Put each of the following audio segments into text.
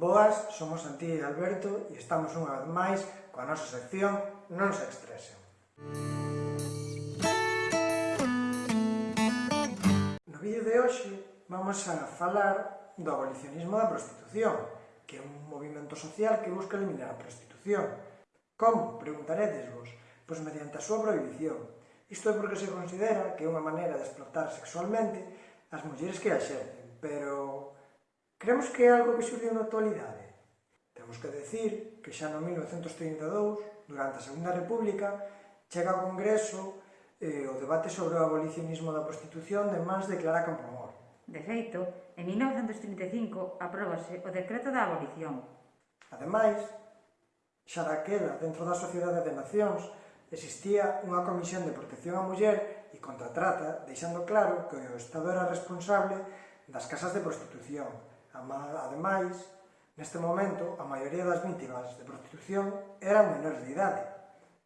Boas, somos Santi e Alberto e estamos unha vez máis coa nosa sección Non se estresen. No vídeo de hoxe vamos a falar do abolicionismo da prostitución, que é un movimento social que busca eliminar a prostitución. Como? Preguntaredes vos. Pois mediante a súa prohibición. Isto é porque se considera que é unha maneira de explotar sexualmente as mulleres que a xerden, pero Creemos que é algo que surgiu na actualidade. Temos que decir que xa no 1932, durante a Segunda República, chega ao Congreso eh, o debate sobre o abolicionismo da prostitución de mans de Clara Campoamor. De feito, en 1935 apróbase o decreto da abolición. Ademais, xa daquela, dentro da Sociedade de Nacións, existía unha comisión de protección á muller e contratrata, deixando claro que o Estado era responsable das casas de prostitución, Ademais, neste momento, a maioría das vítimas de prostitución eran menores de idade.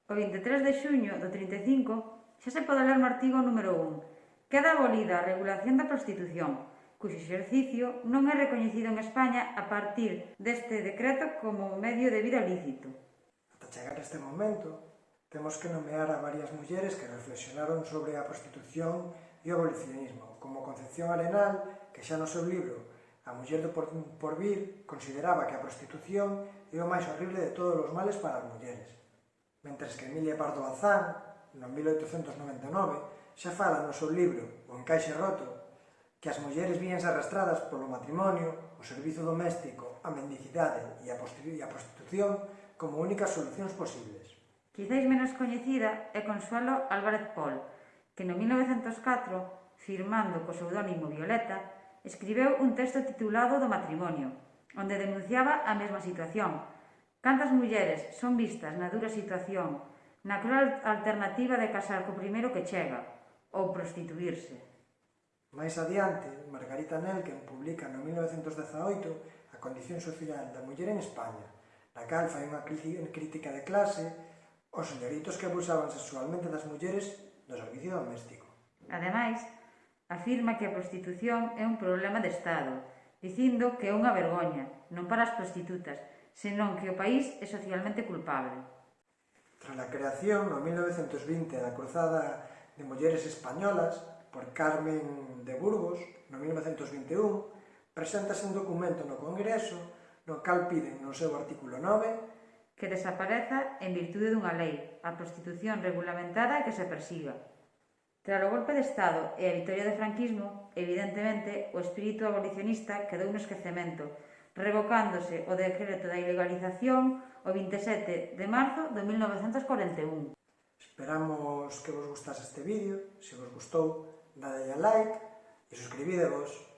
O 23 de xuño do 35 xa se pode ler no artigo número 1 Queda abolida a regulación da prostitución, cuxo exercicio non é recoñecido en España a partir deste decreto como medio de vida lícito. Ata chegar a este momento, temos que nomear a varias mulleres que reflexionaron sobre a prostitución e o abolicionismo, como Concepción Arenal, que xa no seu libro A muller do Porvir consideraba que a prostitución é o máis horrible de todos os males para as mulleres. Mentres que Emilia Pardo Bazán, no 1899, xa fala no seu libro O encaixe roto que as mulleres víanse arrastradas polo matrimonio, o servizo doméstico, a mendicidade e a prostitución como únicas solucións posibles. Quizáis menos coñecida é Consuelo Álvarez Pol, que no 1904, firmando co pseudónimo Violeta, escribeu un texto titulado Do matrimonio, onde denunciaba a mesma situación. Cantas mulleres son vistas na dura situación, na cruel alternativa de casar co primeiro que chega, ou prostituirse. Mais adiante, Margarita Nelken publica no 1918 a condición social da muller en España, na cal fai unha crítica de clase os señoritos que abusaban sexualmente das mulleres no servicio doméstico. Ademais, Afirma que a prostitución é un problema de Estado, dicindo que é unha vergoña, non para as prostitutas, senón que o país é socialmente culpable. Tras a creación, no 1920, da Cruzada de Mulleres Españolas, por Carmen de Burgos, no 1921, preséntase un documento no Congreso no cal piden no seu artículo 9 que desapareza en virtude dunha lei, a prostitución regulamentada e que se persiga, Tras o golpe de Estado e a vitoria do franquismo, evidentemente, o espírito abolicionista quedou no esquecemento, revocándose o decreto da ilegalización o 27 de marzo de 1941. Esperamos que vos gustase este vídeo. Se vos gustou, dadelle a like e suscribidevos.